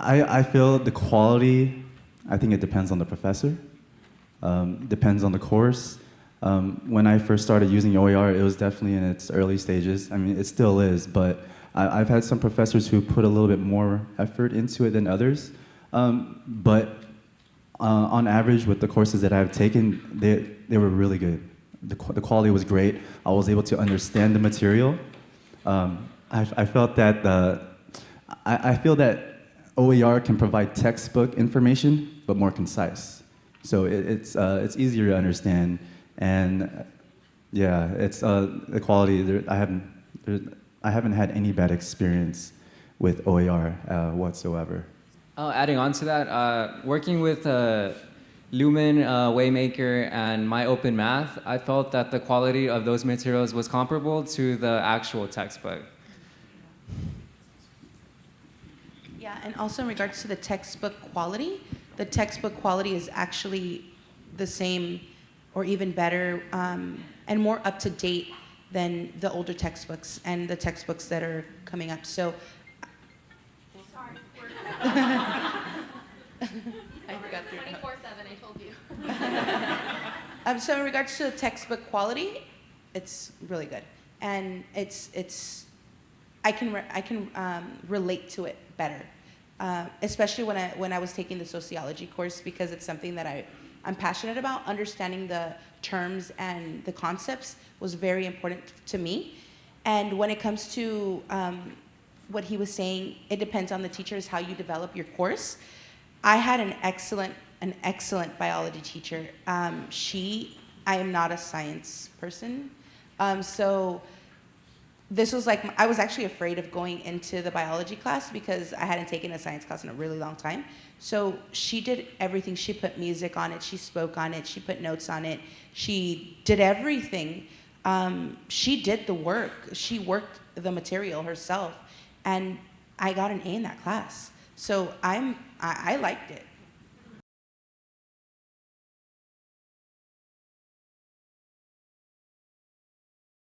I, I feel the quality, I think it depends on the professor, um, depends on the course. Um, when I first started using OER, it was definitely in its early stages. I mean, it still is, but I, have had some professors who put a little bit more effort into it than others. Um, but uh, on average, with the courses that I've taken, they, they were really good. The, the quality was great. I was able to understand the material. Um, I, I, felt that the, I, I feel that OER can provide textbook information, but more concise. So it, it's, uh, it's easier to understand. And yeah, it's uh, the quality, there, I, haven't, I haven't had any bad experience with OER uh, whatsoever. Oh, adding on to that, uh, working with uh, Lumen, uh, Waymaker, and My Open Math, I felt that the quality of those materials was comparable to the actual textbook. Yeah, and also in regards to the textbook quality, the textbook quality is actually the same or even better um, and more up to date than the older textbooks and the textbooks that are coming up. So I forgot 24-7, I told you. um, so in regards to the textbook quality, it's really good. And it's, it's I can, I can um, relate to it better. Uh, especially when I, when I was taking the sociology course because it's something that I, I'm passionate about. Understanding the terms and the concepts was very important to me. And when it comes to um, what he was saying, it depends on the teachers how you develop your course. I had an excellent, an excellent biology teacher. Um, she, I am not a science person, um, so this was like, I was actually afraid of going into the biology class because I hadn't taken a science class in a really long time. So she did everything. She put music on it, she spoke on it, she put notes on it, she did everything. Um, she did the work. She worked the material herself and I got an A in that class. So I'm, I, I liked it.